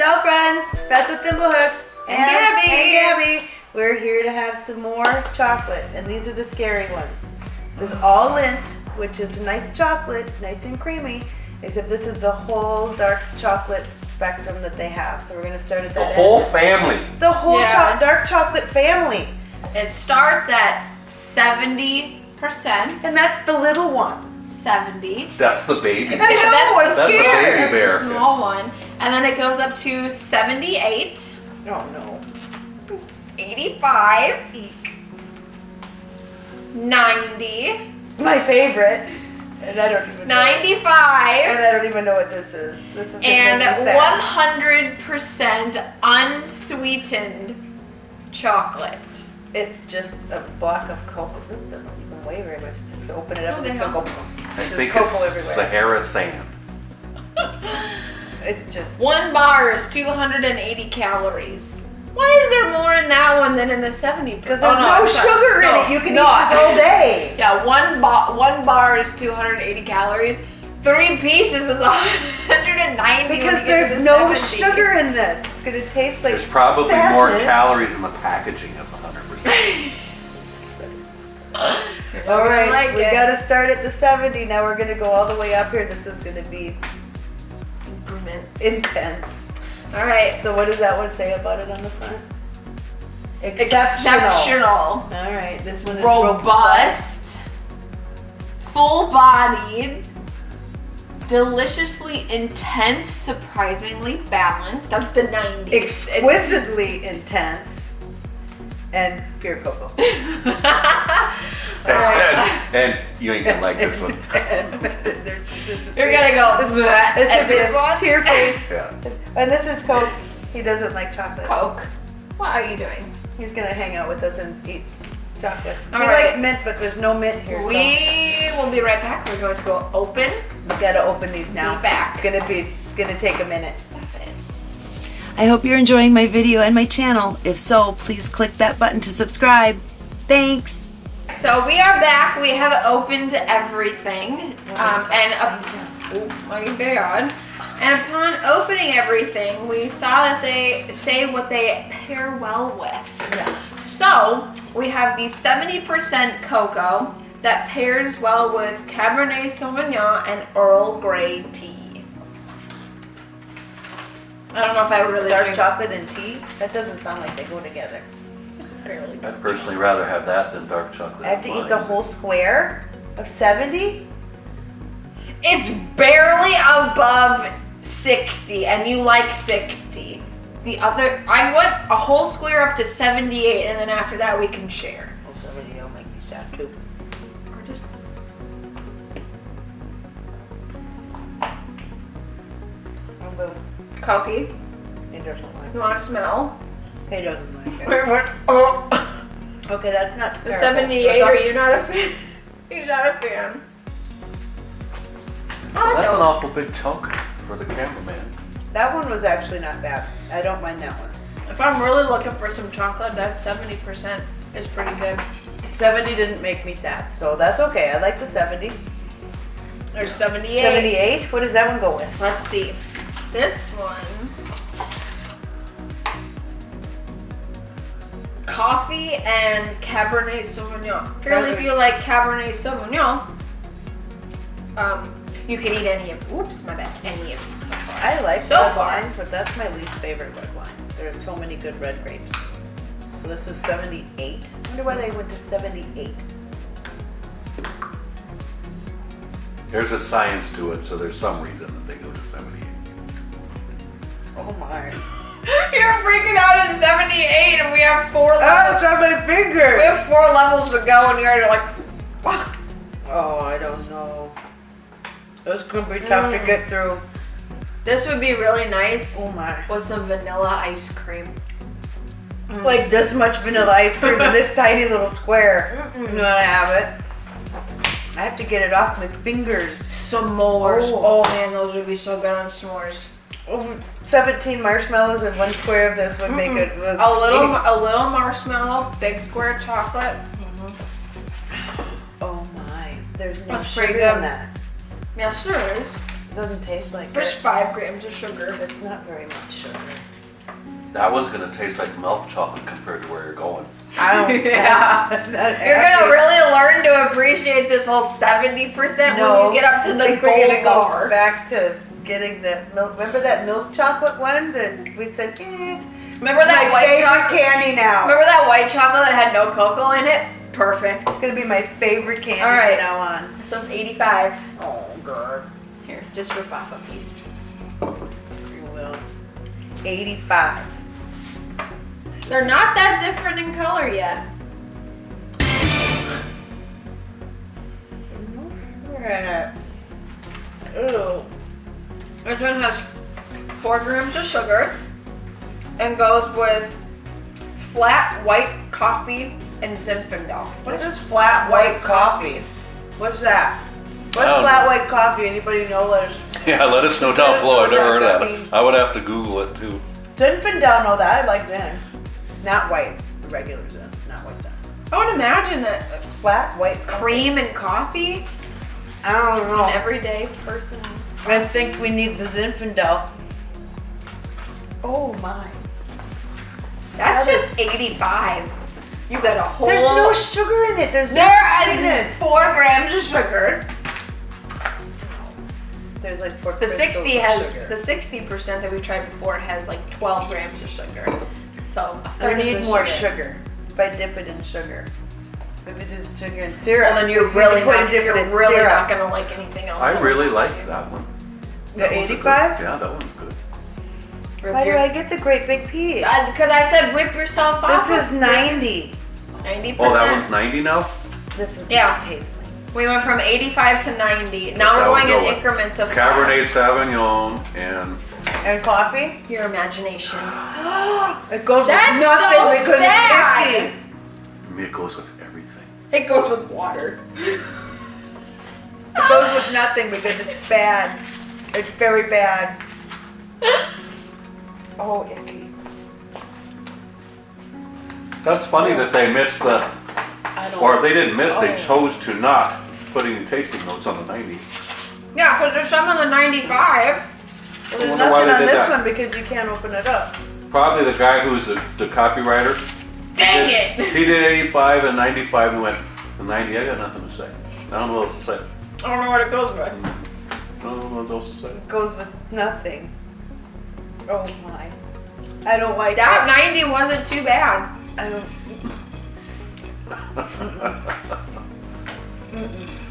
Ciao friends, Beth with Thimblehooks And Gabby. and Gabby. We're here to have some more chocolate, and these are the scary ones. This is all Lindt, which is a nice chocolate, nice and creamy, except this is the whole dark chocolate spectrum that they have. So we're gonna start at The that whole end. family. the whole Yes. cho- dark chocolate family, It starts at 70%. and that's the little one. 70. That's the baby. I know, I'm That's the baby bear. That's the small one. And then it goes up to 78, Oh no. 85, Eek. 90, My favorite, and I don't even. know. 95, And I don't even know what this is. This is and make me sad. 100% unsweetened chocolate. It's just a block of cocoa. This doesn't even weigh very much. Just open it up Oh, and it's cocoa. I think cocoa it's everywhere. Sahara sand. It's just One bar is 280 calories. Why is there more in that one than in the 70? because Oh, there's no, I'm sorry. sugar No, in it. You can no, eat this all day. Yeah, one bar one bar is 280 calories. Three pieces is 190. Because there's the no 70. sugar in this. It's gonna taste like There's probably more calories in the packaging of 100%. You're All not gonna right, like we it. gotta start at the 70. Now we're gonna go all the way up here. This is gonna be Increments. intense. All right. So what does that one say about it on the front? Exceptional. All right, this one is Robust. Full-bodied. Deliciously intense, surprisingly balanced. That's the 90. exquisitely intense, and pure cocoa. and, and you ain't gonna like this one. You're gonna go. It's and just this a one? tear face. Yeah. And this is Coke. He doesn't like chocolate. Coke. What are you doing? He's gonna hang out with us and eat chocolate. All he right. likes mint, but there's no mint here. We will be right back. We're going to go open. we gotta open these now. Be back. It's gonna be. It's gonna take a minute. Stop it. I hope you're enjoying my video and my channel. If so, please click that button to subscribe. Thanks. So we are back. We have opened everything, um, and up, oh my god! And upon opening everything, we saw that they say what they pair well with. So we have the 70% cocoa that pairs well with Cabernet Sauvignon and Earl Grey tea. I don't know if I would really Dark drink. chocolate and tea. That doesn't sound like they go together. It's barely. I'd personally rather have that than dark chocolate. I have to wine. eat the whole square of 70. It's barely above 60, and you like 60. The other, I want a whole square up to 78, and then after that we can share. Cookie. He doesn't like You want to smell? He doesn't like it. Wait, what? Oh. Okay, that's not The 78, are you not a fan? He's not a fan. Oh, well, that's Oh, an awful big chunk for the cameraman. That one was actually not bad. I don't mind that one. If I'm really looking for some chocolate, that 70% is pretty good. 70 didn't make me sad, so that's okay. I like the 70. There's 78. 78, what does that one go with? Let's see. This one. Coffee and Cabernet Sauvignon. Apparently, if you like Cabernet Sauvignon, um, you can eat any of. Oops, my bad. Any of these so far. I like So red far. wines, but that's my least favorite red wine. There are so many good red grapes. So this is 78. I wonder why they went to 78. There's a science to it, so there's some reason that they go to 78. Oh my. You're freaking out at 78, and we have four Oh, levels. on my We have four levels to go, and you're like, "Ah." Oh, I don't know. This could be tough to get through. this would be really nice Oh my. with some vanilla ice cream. Like this much vanilla ice cream in this tiny little square. You know I have it. I have to get it off my fingers. S'mores. Oh. Oh. man, those would be so good on s'mores. Oh, 17 marshmallows and one square of this would make it. would- A little, a little marshmallow, big square chocolate. Mm-hmm. Oh my. There's no That's pretty sugar in good. that. Yes, there is. It doesn't taste like There's it. five grams of sugar. It's not very much sugar. That one's gonna taste like milk chocolate compared to where you're going. I don't. Yeah. I'm You're gonna happy. really learn to appreciate this whole 70% No, when you get up to the think we're gold go bar. back to getting the milk. Remember that milk chocolate one that we said, eh, Remember that my white chocolate? candy now. Remember that white chocolate that had no cocoa in it? Perfect. It's gonna be my favorite candy All right. from now on. This one's 85. Oh god, Here, just rip off a piece. you will. Eighty-five. They're not that different in color yet. We're. Ooh. This one has four grams of sugar and goes with flat white coffee and Zinfandel. What is flat white coffee? What's that? What's I flat know. white coffee? Anybody know? Let us. Yeah, let us know down Let below. I've never what heard that of means. that. I would have to Google it too. Zinfandel, know that. I like Zin. Not white. The regular Zin. Not white Zin. I would imagine that Flat white coffee. cream and coffee, I don't know. an everyday person. I think we need the Zinfandel. Oh my. That's That just 85. You got a whole. There's no sugar in it. There's There no is sweetness. four grams of sugar. There's like four The 60 has sugar. the 60 percent that we tried before has like 12 grams of sugar. So a I third of need the more sugar. If I dip it in sugar. If it is sugar and syrup. Well, then you're if you really put not, it dip you're it in really syrup. not gonna like anything else. I really like that one. The That one's a good- 85? Yeah, that one's good. Rip Why do I get the great big piece? Because I said whip yourself off. This is 90. 90 Oh, that one's 90 now? This is Yeah. what it like. We went from 85 to 90. Now That's we're how we going go in increments of Cabernet Sauvignon and And coffee? Your imagination. It goes That's with nothing so because sad. it's icky. I mean, it goes with everything. It goes with water. It goes with nothing because it's bad. It's very bad. Oh, icky. That's funny that they missed the, I don't. or they didn't miss, they Oh. chose to not put any tasting notes on the 90. Yeah, because there's some on the 95. Well, there's nothing on this that. one because you can't open it up. Probably the guy who's the, the copywriter. Dang did- it! He did 85 and 95 and went, the 90, I got nothing to say. I don't know what else to say. I don't know what it goes with. I don't know what else to say. It goes with nothing. Oh my. I don't like That that. 90 wasn't too bad. I don't. Mm-mm.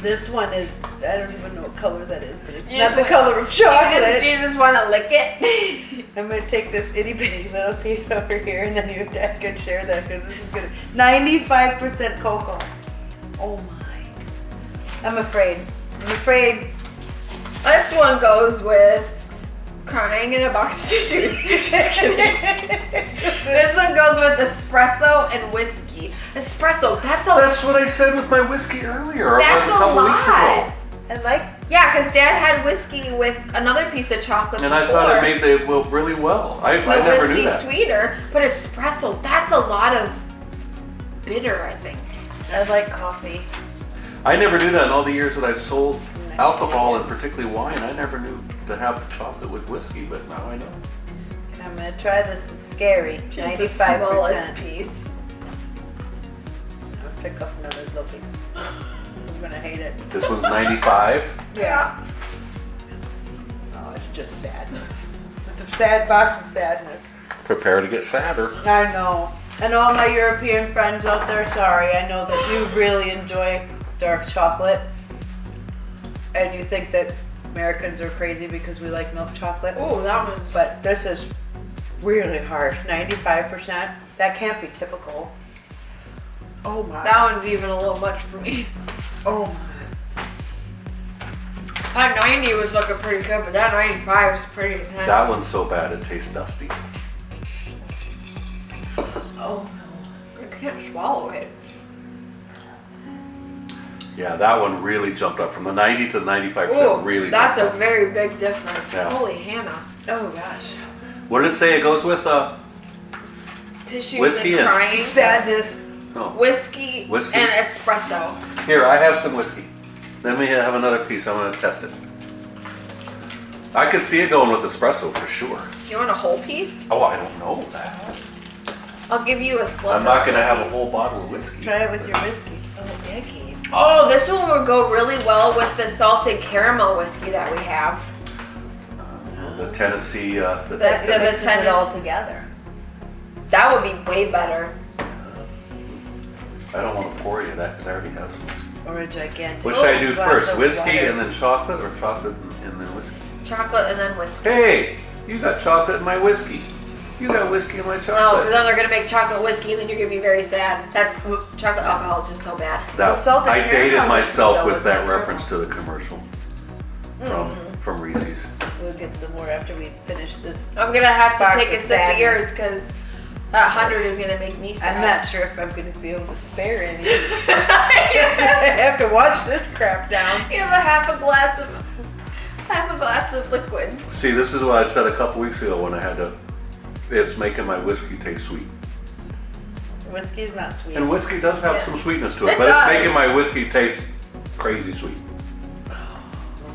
This one is, I don't even know what color that is, but it's You not the want- color of Do you just, chocolate. do you just want to lick it? I'm gonna take this itty bitty little piece over here and then you dad can share that because this is gonna, 95% cocoa. Oh my. I'm afraid. I'm afraid. this one goes with crying in a box of tissues. just kidding. This one goes with espresso and whiskey. Espresso, that's a That's what I said with my whiskey earlier. that's like a couple weeks ago. lot. I like, Yeah, because Dad had whiskey with another piece of chocolate And I thought it made the well really well. I, the I never whiskey knew that. sweeter, but espresso, that's a lot of bitter, I think. I like coffee. I never knew that in all the years that I've sold alcohol and particularly wine. I never knew to have chocolate with whiskey, but now I know. I'm gonna try this. It's scary. It's the smallest 95%. piece. I'll pick up another little piece. I'm gonna hate it. This one's 95. Yeah. Oh, it's just sadness. It's a sad box of sadness. Prepare to get sadder. I know. And all my European friends out there, sorry. I know that you really enjoy dark chocolate. And you think that Americans are crazy because we like milk chocolate. Oh, that one's. But this is really harsh. 95%. That can't be typical. Oh my. that one's even a little much for me. Oh my. That 90 was looking pretty good, but that 95 is pretty intense. That one's so bad it tastes dusty. Oh no. I can't swallow it. Yeah, that one really jumped up from the 90 to the 95. Oh, really that's a up. very big difference. Yeah. Holy Hannah. Oh gosh. What did it say? It goes with uh Tissues Whiskey and and- crying. Sadness. no. Whiskey, Whiskey? and espresso. Here, I have some whiskey. Let me have another piece. I'm gonna test it. I could see it going with espresso for sure. You want a whole piece? Oh, I don't know that. I'll give you a sliver. I'm not gonna have a whole bottle of whiskey. Try it with your whiskey. Oh, icky. Oh, this one would go really well with the salted caramel whiskey that we have. The Tennessee, uh, the That- That the mixes it all together. That would be way better. I don't want to pour you that because I already have some. Or a gigantic. What should I do first? Whiskey water. and then chocolate, or chocolate and and then whiskey? Chocolate and then whiskey. Hey, you got chocolate in my whiskey. You got whiskey in my chocolate. No, because then they're gonna make chocolate whiskey, and then you're gonna be very sad. That chocolate alcohol is just so bad. That, The I dated myself with that that reference to the commercial from Mm-hmm. from Reese's. We'll get some more after we finish this. I'm gonna have to take a sip of yours because that hundred is gonna make me sad. I'm not sure if I'm going to be able to spare any. I have to wash this crap down. You have a half a glass of half a glass of liquids. See, this is what I said a couple weeks ago when I had to. It's making my whiskey taste sweet, Whiskey's not sweet. and whiskey does have Yeah. some sweetness to it, It but does. it's making my whiskey taste crazy sweet. Oh,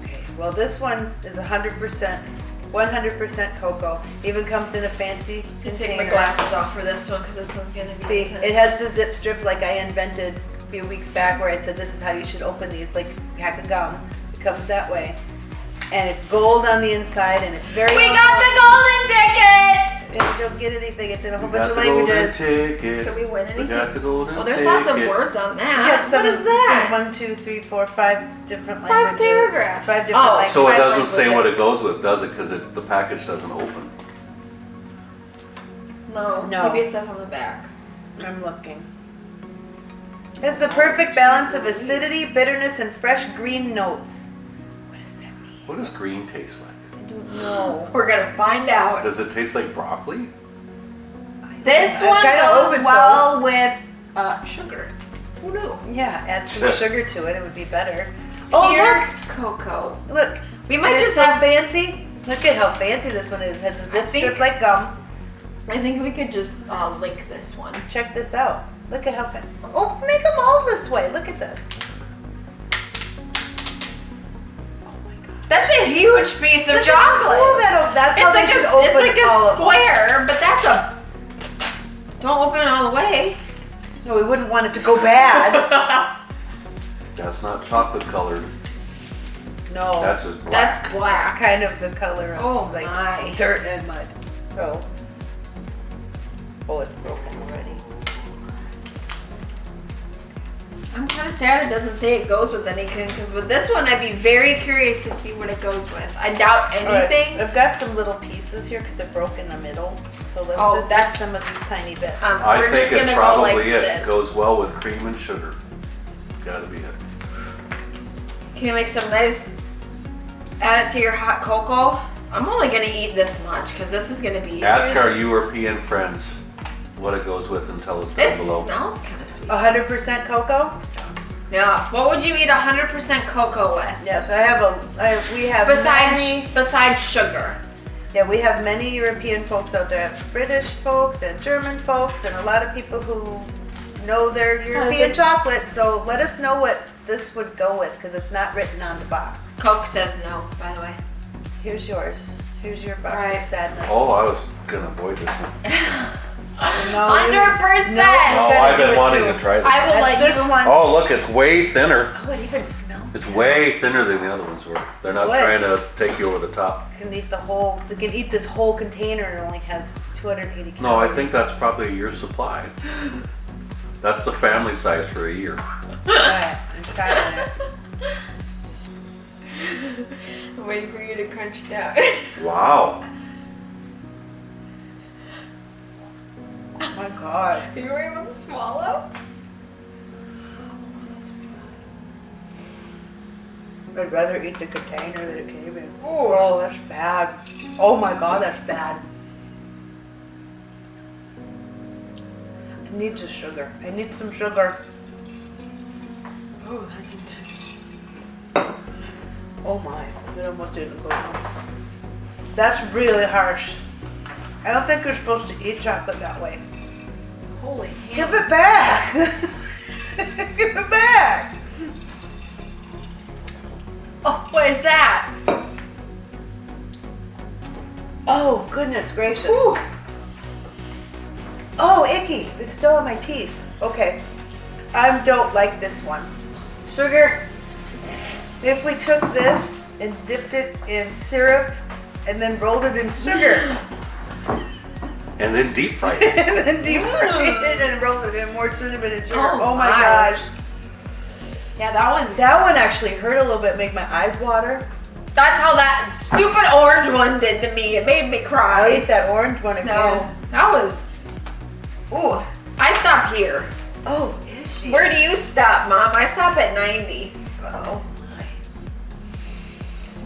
okay, well this one is 100%, 100% cocoa. Even comes in a fancy I can container. take my glasses off for this one because this one's gonna be. See, intense. it has the zip strip like I invented a few weeks back where I said this is how you should open these, like a pack of gum. It comes that way. And it's gold on the inside and it's very We got the golden ticket. And you don't get anything, it's in a whole We bunch of languages. ticket. Did we win We anything? got the golden Oh, there's lots of ticket. words on Yeah, that. some What is of- it's like that? one, two, three, four, five different Five languages. paragraphs. Five different Oh, languages. So it doesn't say what it goes with, does it? Because it, the package doesn't open. No, No. maybe it says on the back. I'm looking. It's the perfect balance of acidity, bitterness, and fresh green notes. What does that mean? What does green taste like? I don't know. We're gonna find out. Does it taste like broccoli? This one goes hope so. well with uh, sugar. Who knew? Yeah, add some sugar to it. It would be better. Oh, Pure cocoa. look! Look. We might And just it's so have. fancy. Look at how fancy this one is. It has a zip think- strip like gum. I think we could just uh, lick this one. Check this out. Look at how fa- Oh, make them all this way. Look at this. That's a huge piece of Look at how chocolate. cool that- that's how it's they like should a, open it's like a square, but that's a. Don't open it all the way. No, we wouldn't want it to go bad. That's not chocolate colored. No. That's just black. That's black. kind of the color of Oh like my. dirt and mud. So. Oh, it's broken I'm kind of sad it doesn't say it goes with anything because with this one I'd be very curious to see what it goes with. I doubt All right, anything. I've got some little pieces here because it broke in the middle. So let's Oh, just that's- that's some of these tiny bits. Um, I We're think just it's gonna go probably like it. this. Goes well with cream and sugar. It's gotta be it. Can you make some nice? Add it to your hot cocoa. I'm only gonna eat this much because this is gonna be. Ask our European friends what it goes with and tell us down It below. smells kind of sweet. 100% cocoa. Yeah. What would you eat 100% cocoa with? Yes, I have a. I, we have Besides, many. besides sugar. Yeah, we have many European folks out there, British folks and German folks, and a lot of people who know their European chocolate. So let us know what this would go with because it's not written on the box. Coke says no, by the way. Here's yours. Here's your box Right. of sadness. Oh, I was gonna avoid this one. no, Hundred percent. No, Oh, I've been wanting too. to try this. I will That's let this you. one. Oh, look, it's way thinner. Oh, it even smells. It's way thinner than the other ones were. They're not What? trying to take you over the top. You can eat the whole. You can eat this whole container it only has 280 calories. No, I think that's probably a year's supply. That's the family size for a year. Alright, I'm trying it. I'm waiting for you to crunch down. Wow. Oh my god. you were able to swallow? I'd rather eat the container that it came in. Oh, that's bad. Oh my god, that's bad. I need the sugar. I need some sugar. Oh, that's intense. Oh my, it almost didn't go. That's really harsh. I don't think you're supposed to eat chocolate that way. Holy Give it back! Give it back! Oh, what is that? Oh, goodness gracious. Ooh. Oh, icky. It's still on my teeth. Okay. I don't like this one. Sugar, if we took this and dipped it in syrup and then rolled it in sugar And then deep fried it. and then deep mm. fried it and rolled it in more cinnamon and sugar. Oh Oh, my, my. gosh. Yeah, that one. That one actually hurt a little bit, make my eyes water. That's how that stupid orange one did to me. It made me cry. I'll cry. eat that orange one again. No, that was. Ooh, I stop here. Oh, is she? Where do you stop, Mom? I stop at 90. Oh.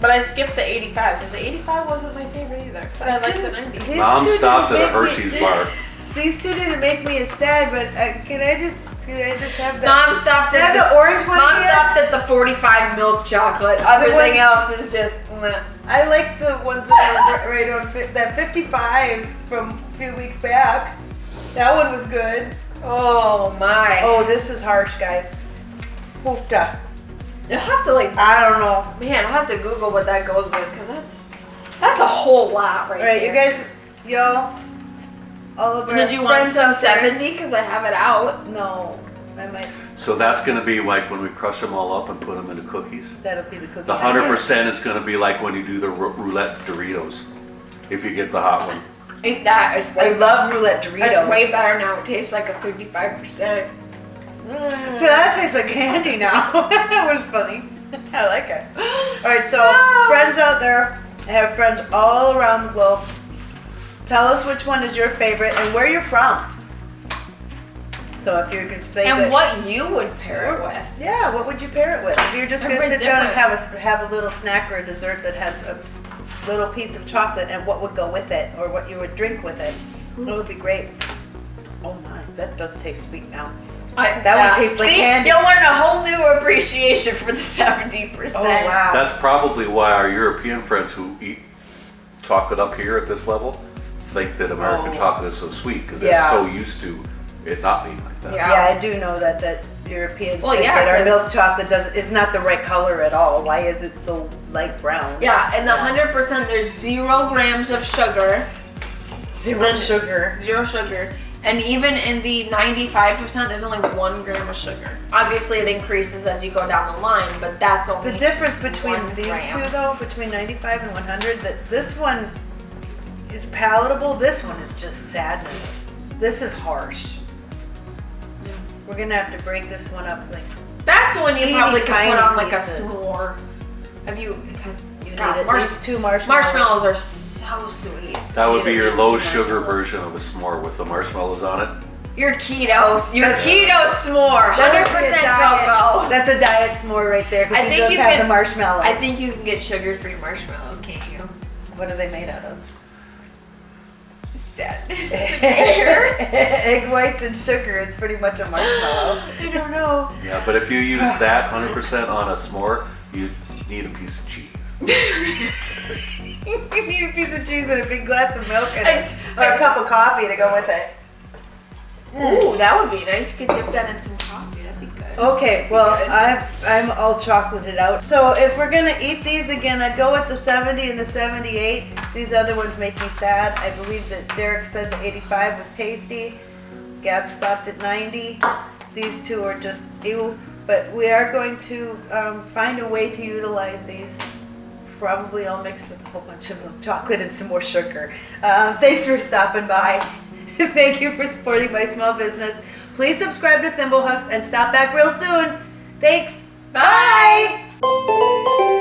But I skipped the 85 because the 85 wasn't my favorite either. But I like the 90. These Mom stopped at a make me- Hershey's bar. These two didn't make me as sad, but uh, can I just can I just have the Mom stopped Can I at have the orange one Mom again? stopped at the 45 milk chocolate. Everything one- else is just. meh. I like the ones that are right on fi- that 55 from a few weeks back. That one was good. Oh my. Oh, this is harsh, guys. Hoofda. You'll have to like. I don't know. Man, I'll have to Google what that goes with because that's that's a whole lot right All right, there. you guys, y'all, all of our Did you want friends some out there- 70? Because I have it out. No, I might. So that's gonna be like when we crush them all up and put them into cookies. That'll be the cookie. The hundred percent is gonna be like when you do the rou- roulette Doritos. If you get the hot one. Ain't that? It's I way, love roulette it's Doritos. way better now. It tastes like a 55%. Mm. So that tastes like candy now. that was funny. I like it. All right, so friends out there, I have friends all around the globe. Tell us which one is your favorite and where you're from. So if you could say And that, what you would pair it with. yeah, what would you pair it with? If you're just gonna Everybody's sit down and have a have a little snack or a dessert that has a little piece of chocolate, and what would go with it, or what you would drink with it, it hmm. would be great. Oh my, that does taste sweet now. I, That one tastes like See, candy. You'll learn a whole new appreciation for the 70%. Oh wow. That's probably why our European friends who eat chocolate up here at this level think that American Oh. chocolate is so sweet because Yeah. they're so used to it not being like that. Yeah. Yeah, I do know that that Europeans Well, think yeah, that our 'cause- milk chocolate does is not the right color at all. Why is it so light brown? Yeah, and the 100%, there's zero grams of sugar. Zero sugar. Zero sugar. And even in the 95%, there's only one gram of sugar. Obviously, it increases as you go down the line, but that's only. The difference between these gram. two though, between 95 and 100, that this one is palatable. This one is just sadness. This is harsh. We're gonna have to break this one up like That's one you probably could tiny put on like pieces. a s'more. Have you? Because you at marsh- two marshmallows. marshmallows are so sweet. That would be your low sugar version of a s'more with the marshmallows on it. Your keto, your That's- keto s'more, hundred would be a percent diet- cocoa. That's a diet s'more right there. I Because think you just have can- the marshmallows. I think you can get sugar-free marshmallows, can't you? What are they made out of? Sadness. Egg whites and sugar is pretty much a marshmallow. I don't know. Yeah, but if you use that 100% on a s'more, you need a piece of cheese. you need a piece of cheese and a big glass of milk and I- a, or a cup of coffee to go with it. Ooh, that would be nice. You could dip that in some coffee. That'd be good. Okay, well, I'm, I'm all chocolated out. So if we're gonna eat these again, I'd go with the 70 and the 78. These other ones make me sad. I believe that Derek said the 85 was tasty. Gab stopped at 90. These two are just ew. But we are going to um, find a way to utilize these. Probably all mixed with a whole bunch of milk chocolate and some more sugar. Uh, thanks for stopping by. Thank you for supporting my small business. Please subscribe to Thimblehooks and stop back real soon. Thanks. Bye. Bye.